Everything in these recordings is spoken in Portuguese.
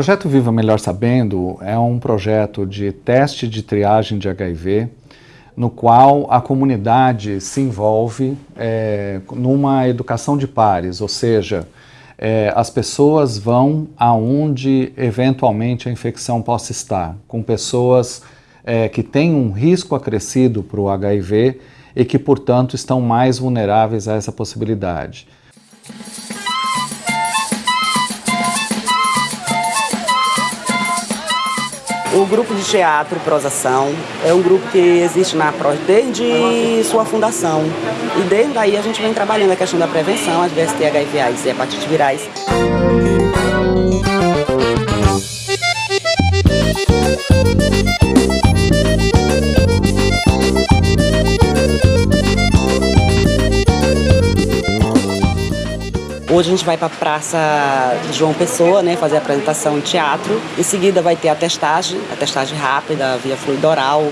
projeto Viva Melhor Sabendo é um projeto de teste de triagem de HIV, no qual a comunidade se envolve é, numa educação de pares, ou seja, é, as pessoas vão aonde eventualmente a infecção possa estar, com pessoas é, que têm um risco acrescido para o HIV e que, portanto, estão mais vulneráveis a essa possibilidade. O grupo de teatro Prosação é um grupo que existe na PROS desde sua fundação. E desde aí a gente vem trabalhando a questão da prevenção às DST, HIV, AIDS e hepatite virais. Hoje a gente vai para a Praça João Pessoa, né, fazer a apresentação em teatro. Em seguida vai ter a testagem, a testagem rápida, via fluido oral.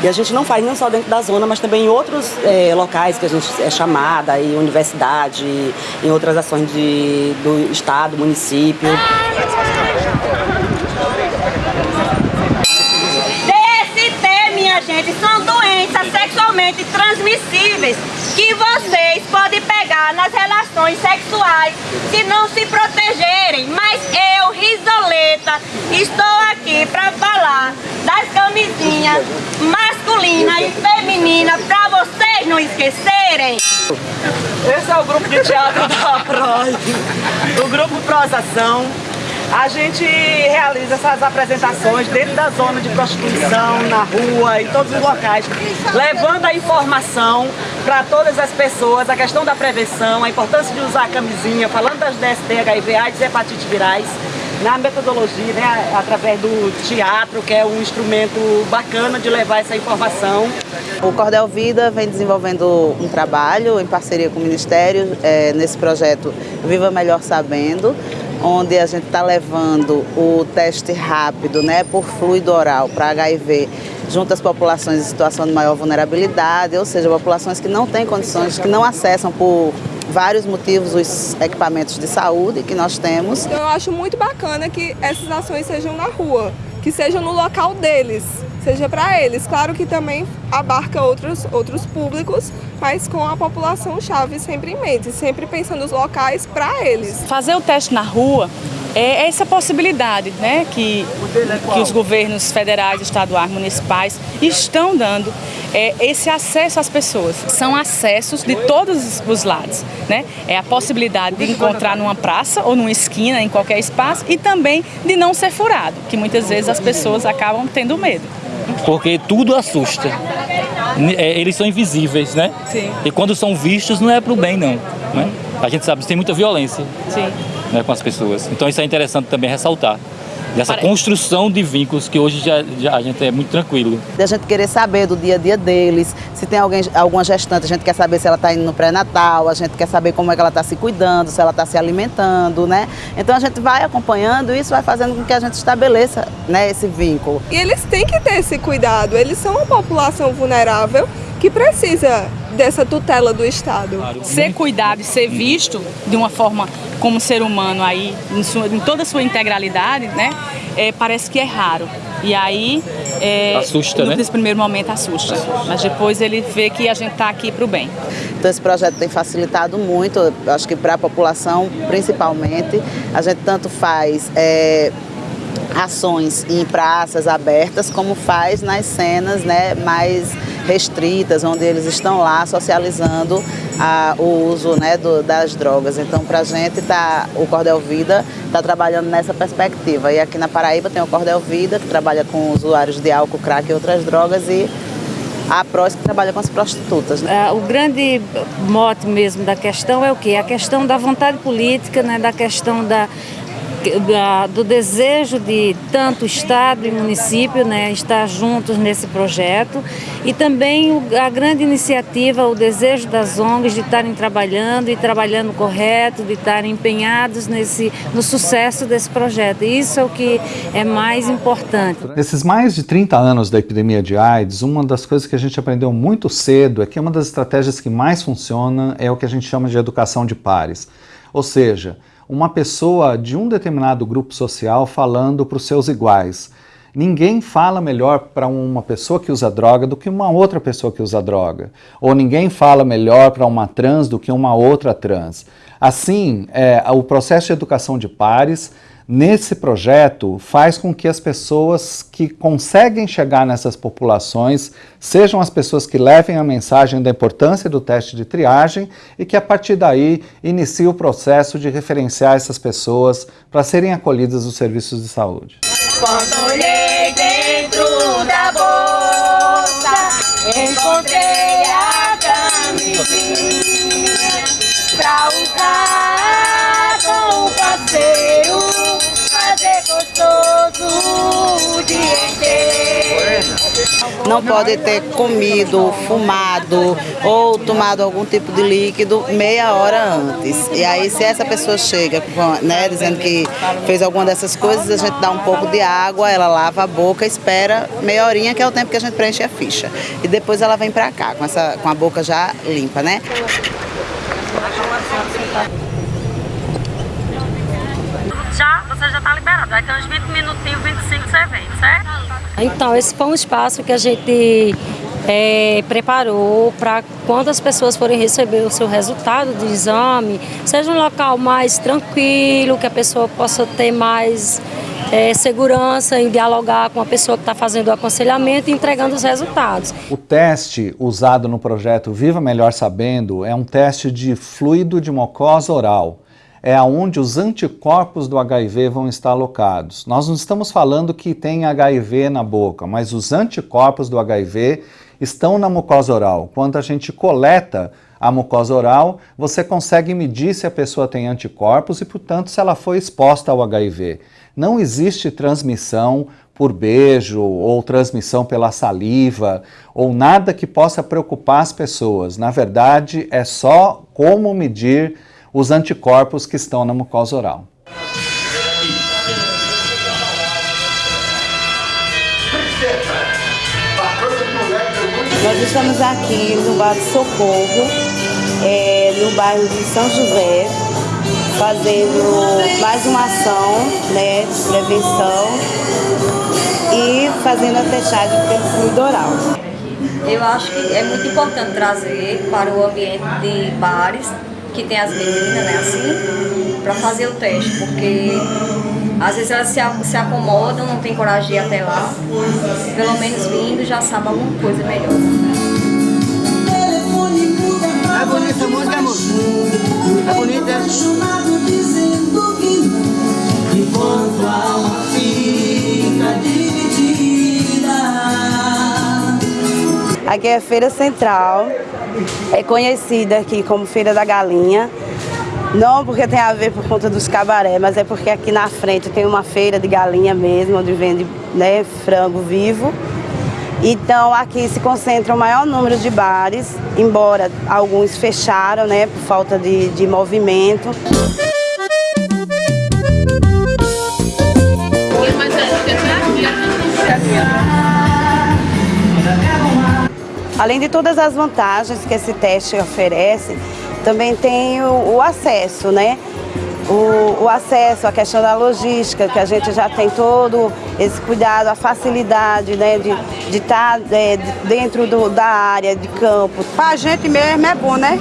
E a gente não faz não só dentro da zona, mas também em outros é, locais que a gente é chamada, em universidade, em outras ações de, do estado, município. gente, são doenças sexualmente transmissíveis que vocês podem pegar relações sexuais se não se protegerem. Mas eu, Risoleta, estou aqui para falar das camisinhas masculina e feminina para vocês não esquecerem. Esse é o grupo de teatro da PROS, o grupo Prosação. A gente realiza essas apresentações dentro da zona de prostituição, na rua, em todos os locais, levando a informação para todas as pessoas, a questão da prevenção, a importância de usar a camisinha, falando das DST, HIV, AIDS e hepatite virais, na metodologia, né, através do teatro, que é um instrumento bacana de levar essa informação. O Cordel Vida vem desenvolvendo um trabalho em parceria com o Ministério é, nesse projeto Viva Melhor Sabendo, onde a gente está levando o teste rápido né, por fluido oral para HIV junto às populações em situação de maior vulnerabilidade, ou seja, populações que não têm condições, que não acessam por vários motivos os equipamentos de saúde que nós temos. Eu acho muito bacana que essas ações sejam na rua, que sejam no local deles, seja para eles. Claro que também abarca outros, outros públicos, mas com a população-chave sempre em mente, sempre pensando os locais para eles. Fazer o teste na rua é essa possibilidade né, que, que os governos federais, estaduais, municipais estão dando é, esse acesso às pessoas. São acessos de todos os lados. Né? É a possibilidade de encontrar numa praça ou numa esquina, em qualquer espaço, e também de não ser furado, que muitas vezes as pessoas acabam tendo medo. Porque tudo assusta. É, eles são invisíveis, né? Sim. E quando são vistos não é para o bem, não. Né? A gente sabe que tem muita violência. Né, com as pessoas. Então isso é interessante também ressaltar dessa construção de vínculos que hoje já, já, a gente é muito tranquilo. A gente querer saber do dia a dia deles, se tem alguém, alguma gestante, a gente quer saber se ela está indo no pré-natal, a gente quer saber como é que ela está se cuidando, se ela está se alimentando, né? Então a gente vai acompanhando e isso vai fazendo com que a gente estabeleça né, esse vínculo. E eles têm que ter esse cuidado, eles são uma população vulnerável que precisa dessa tutela do Estado. Ser cuidado e ser visto de uma forma como ser humano aí, em, sua, em toda a sua integralidade, né? É, parece que é raro. E aí, é, assusta, né? nesse primeiro momento assusta, mas depois ele vê que a gente está aqui para o bem. Então esse projeto tem facilitado muito, acho que para a população principalmente, a gente tanto faz é, ações em praças abertas, como faz nas cenas né, mais restritas, onde eles estão lá socializando a, o uso né, do, das drogas. Então, para a gente, tá, o Cordel Vida está trabalhando nessa perspectiva. E aqui na Paraíba tem o Cordel Vida, que trabalha com usuários de álcool, crack e outras drogas, e a PROS que trabalha com as prostitutas. Né? o grande mote mesmo da questão é o quê? A questão da vontade política, né, da questão da da, do desejo de tanto Estado e município né, estar juntos nesse projeto e também a grande iniciativa, o desejo das ONGs de estarem trabalhando e trabalhando correto, de estarem empenhados nesse, no sucesso desse projeto. Isso é o que é mais importante. Nesses mais de 30 anos da epidemia de AIDS, uma das coisas que a gente aprendeu muito cedo é que uma das estratégias que mais funciona é o que a gente chama de educação de pares. Ou seja, uma pessoa de um determinado grupo social falando para os seus iguais. Ninguém fala melhor para uma pessoa que usa droga do que uma outra pessoa que usa droga. Ou ninguém fala melhor para uma trans do que uma outra trans. Assim, é, o processo de educação de pares nesse projeto faz com que as pessoas que conseguem chegar nessas populações sejam as pessoas que levem a mensagem da importância do teste de triagem e que a partir daí inicie o processo de referenciar essas pessoas para serem acolhidas nos serviços de saúde. Olhei dentro da bolsa, encontrei a camisinha Não pode ter comido, fumado ou tomado algum tipo de líquido meia hora antes. E aí, se essa pessoa chega né, dizendo que fez alguma dessas coisas, a gente dá um pouco de água, ela lava a boca, espera meia horinha, que é o tempo que a gente preenche a ficha. E depois ela vem pra cá, com, essa, com a boca já limpa, né? Já, você já está liberado. Vai ter uns 20 minutinhos, 25 você vem, certo? Então, esse foi um espaço que a gente é, preparou para quando as pessoas forem receber o seu resultado do exame, seja um local mais tranquilo, que a pessoa possa ter mais é, segurança em dialogar com a pessoa que está fazendo o aconselhamento e entregando os resultados. O teste usado no projeto Viva Melhor Sabendo é um teste de fluido de mucosa oral é aonde os anticorpos do HIV vão estar alocados. Nós não estamos falando que tem HIV na boca, mas os anticorpos do HIV estão na mucosa oral. Quando a gente coleta a mucosa oral, você consegue medir se a pessoa tem anticorpos e, portanto, se ela foi exposta ao HIV. Não existe transmissão por beijo ou transmissão pela saliva ou nada que possa preocupar as pessoas. Na verdade, é só como medir os anticorpos que estão na mucosa oral. Nós estamos aqui no Bar Socorro, é, no bairro de São José, fazendo mais uma ação né, de prevenção e fazendo a testagem pelo fluido oral. Eu acho que é muito importante trazer para o ambiente de bares que tem as meninas, né, assim, para fazer o teste, porque às vezes elas se, se acomodam, não tem coragem de ir até lá, pelo menos vindo já sabe alguma coisa melhor. É bonita muito, amor. É bonita. Enquanto a alma fica dividida. Aqui é a Feira Central, é conhecida aqui como Feira da Galinha. Não porque tem a ver por conta dos cabaré, mas é porque aqui na frente tem uma feira de galinha mesmo, onde vende né, frango vivo. Então aqui se concentra o maior número de bares, embora alguns fecharam né, por falta de, de movimento. Além de todas as vantagens que esse teste oferece, também tem o, o acesso, né? O, o, acesso, a questão da logística, que a gente já tem todo esse cuidado, a facilidade né, de estar de tá, é, dentro do, da área de campo. Para a gente mesmo é bom, né?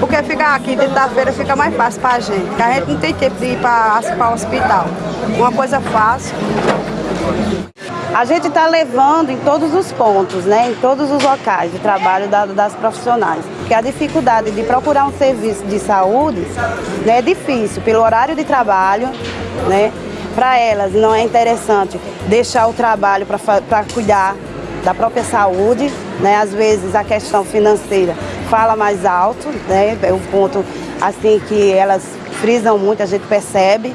Porque ficar aqui dentro da feira fica mais fácil para a gente, porque a gente não tem tempo de ir para o hospital. Uma coisa fácil. A gente está levando em todos os pontos, né, em todos os locais de trabalho das profissionais. Porque a dificuldade de procurar um serviço de saúde né, é difícil, pelo horário de trabalho, né, para elas não é interessante deixar o trabalho para cuidar da própria saúde, né, às vezes a questão financeira fala mais alto, né, é um ponto assim que elas frisam muito, a gente percebe.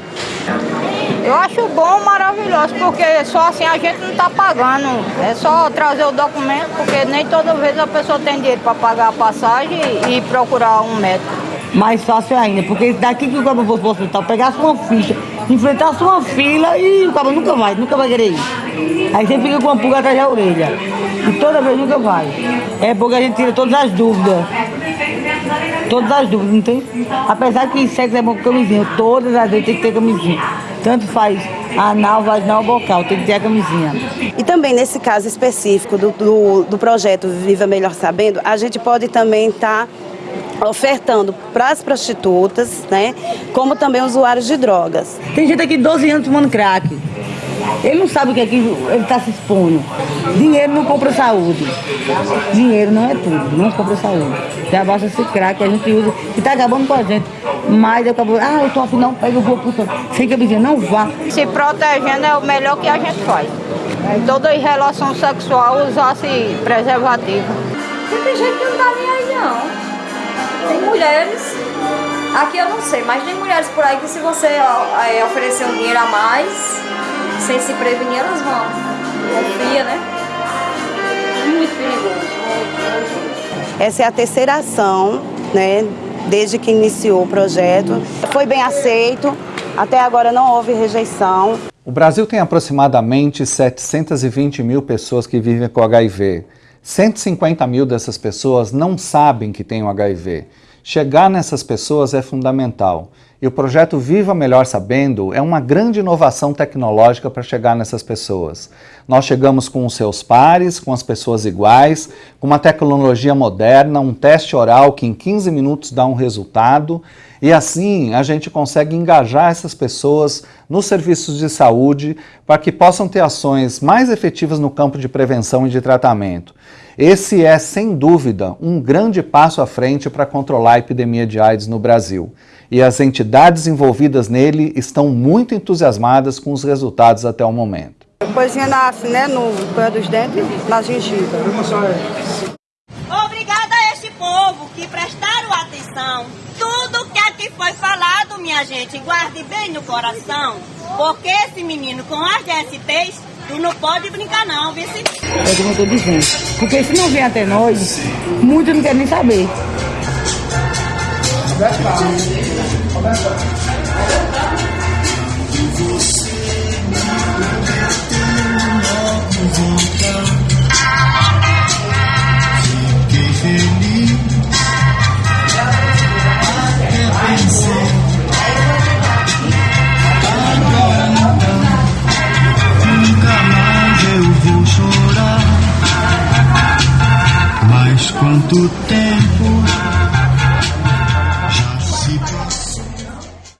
Eu acho bom, maravilhoso, porque só assim a gente não está pagando. É só trazer o documento, porque nem toda vez a pessoa tem dinheiro para pagar a passagem e procurar um médico. Mais fácil ainda, porque daqui que o cabo fosse para o hospital, pegasse uma ficha, enfrentasse uma fila e o cabo nunca vai, nunca vai querer ir. Aí você fica com uma pulga atrás da orelha. E toda vez nunca vai. É porque a gente tira todas as dúvidas. Todas as dúvidas, não tem? Apesar que sexo é bom com camisinha, todas as vezes tem que ter camisinha. Tanto faz anal, vaginal, bocal, tem que ter a camisinha. E também nesse caso específico do, do, do projeto Viva Melhor Sabendo, a gente pode também estar tá ofertando para as prostitutas, né, como também usuários de drogas. Tem gente aqui 12 anos tomando crack. Ele não sabe o que é que ele está se expondo. Dinheiro não compra saúde. Dinheiro não é tudo, não compra saúde. Já basta esse crack que a gente usa, que está acabando com a gente. Mas eu acabo, ah, eu tô afim, não, pega o vou pro Fica dizendo, não vá. Se protegendo é o melhor que a gente faz. Em toda relação sexual usasse preservativo. Tem gente que não tá nem aí não. Tem mulheres, aqui eu não sei, mas tem mulheres por aí que se você é, oferecer um dinheiro a mais, sem se prevenir, elas vão. Confia, né? Muito perigoso. Essa é a terceira ação, né, desde que iniciou o projeto. Foi bem aceito, até agora não houve rejeição. O Brasil tem aproximadamente 720 mil pessoas que vivem com HIV. 150 mil dessas pessoas não sabem que têm o HIV. Chegar nessas pessoas é fundamental. E o projeto Viva Melhor Sabendo é uma grande inovação tecnológica para chegar nessas pessoas. Nós chegamos com os seus pares, com as pessoas iguais, com uma tecnologia moderna, um teste oral que em 15 minutos dá um resultado, e assim a gente consegue engajar essas pessoas nos serviços de saúde para que possam ter ações mais efetivas no campo de prevenção e de tratamento. Esse é, sem dúvida, um grande passo à frente para controlar a epidemia de AIDS no Brasil e as entidades envolvidas nele estão muito entusiasmadas com os resultados até o momento. Coisinha nasce, né, no pé dos dentes, na gengiva. Obrigada a este povo que prestaram atenção. Tudo que aqui foi falado, minha gente, guarde bem no coração, porque esse menino com as DSTs, tu não pode brincar não, viu? É como eu estou dizendo, porque se não vem até nós, muitos não querem nem saber.